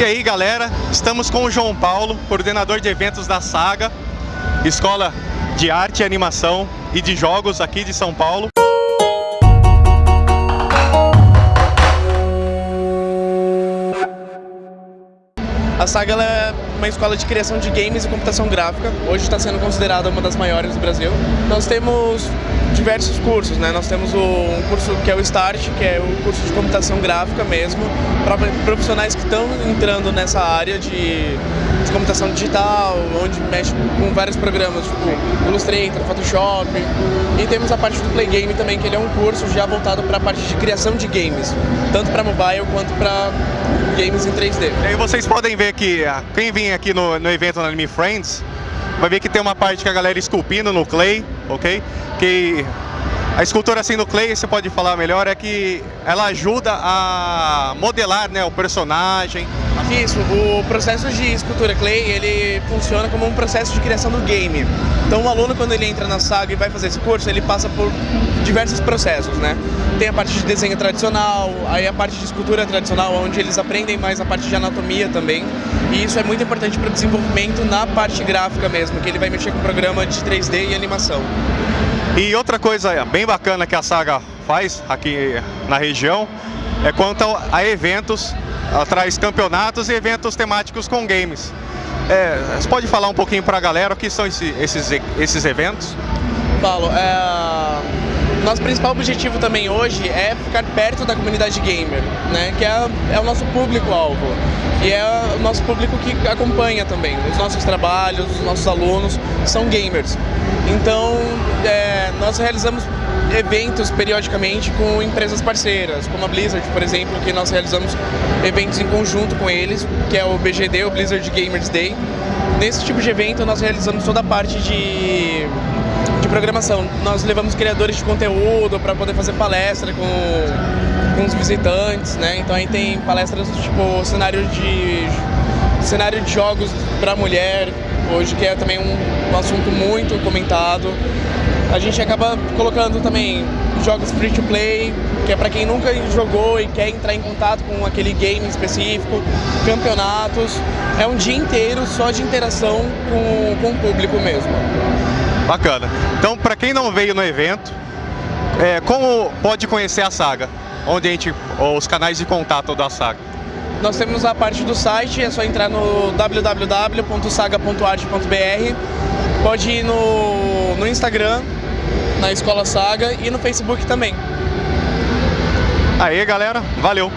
E aí galera, estamos com o João Paulo, coordenador de eventos da Saga, Escola de Arte e Animação e de Jogos aqui de São Paulo. Saga é uma escola de criação de games e computação gráfica. Hoje está sendo considerada uma das maiores do Brasil. Nós temos diversos cursos, né? Nós temos o, um curso que é o START, que é o curso de computação gráfica mesmo, para profissionais que estão entrando nessa área de, de, computação digital, onde mexe com vários programas, tipo Illustrator, Photoshop. E temos a parte do Play Game também, que ele é um curso já voltado para a parte de criação de games, tanto para mobile quanto para games em 3D. E aí vocês podem ver que ah, quem vem aqui no, no evento na Anime Friends vai ver que tem uma parte que a galera esculpindo no clay, ok? Que a escultura assim no clay, você pode falar melhor, é que ela ajuda a modelar né, o personagem. Isso, o processo de escultura clay, ele funciona como um processo de criação do game. Então o aluno quando ele entra na saga e vai fazer esse curso, ele passa por diversos processos, né? Tem a parte de desenho tradicional, aí a parte de escultura tradicional, onde eles aprendem mais a parte de anatomia também. E isso é muito importante para o desenvolvimento na parte gráfica mesmo, que ele vai mexer com programa de 3D e animação. E outra coisa bem bacana que a Saga faz aqui na região é quanto a eventos, traz campeonatos e eventos temáticos com games. É, você pode falar um pouquinho para a galera o que são esse, esses, esses eventos? Paulo, é, nosso principal objetivo também hoje é ficar perto da comunidade gamer, né? que é, é o nosso público-alvo e é o nosso público que acompanha também. Os nossos trabalhos, os nossos alunos são gamers. Então, é, nós realizamos eventos periodicamente com empresas parceiras, como a Blizzard, por exemplo, que nós realizamos eventos em conjunto com eles, que é o BGD, o Blizzard Gamers Day. Nesse tipo de evento nós realizamos toda a parte de, de programação. Nós levamos criadores de conteúdo para poder fazer palestra com, com os visitantes, né? Então aí tem palestras tipo cenário de cenário de jogos para mulher, hoje que é também um, um assunto muito comentado. A gente acaba colocando também jogos free to play, que é para quem nunca jogou e quer entrar em contato com aquele game específico, campeonatos. É um dia inteiro só de interação com, com o público mesmo. Bacana. Então, para quem não veio no evento, é, como pode conhecer a saga? Onde a gente, os canais de contato da saga? Nós temos a parte do site, é só entrar no www.saga.art.br. Pode ir no, no Instagram, na Escola Saga e no Facebook também. Aí galera, valeu!